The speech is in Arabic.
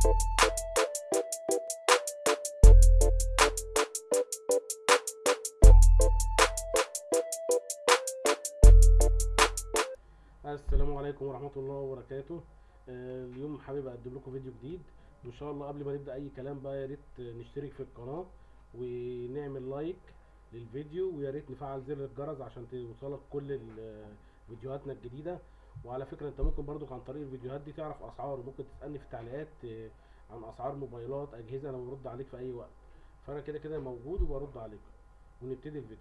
السلام عليكم ورحمة الله وبركاته. آه، اليوم حابب أقدم لكم فيديو جديد. وان شاء الله قبل ما نبدأ أي كلام بقى يا ريت نشترك في القناة ونعمل لايك للفيديو ويا ريت نفعل زر الجرس عشان توصلك كل ال- فيديوهاتنا الجديدة. وعلى فكرة انت ممكن برضو عن طريق الفيديوهات دي تعرف أسعار وممكن تسألني في التعليقات آه، عن أسعار موبايلات أجهزة أنا برد عليك في أي وقت. فأنا كده كده موجود وبرد عليك. ونبتدي الفيديو.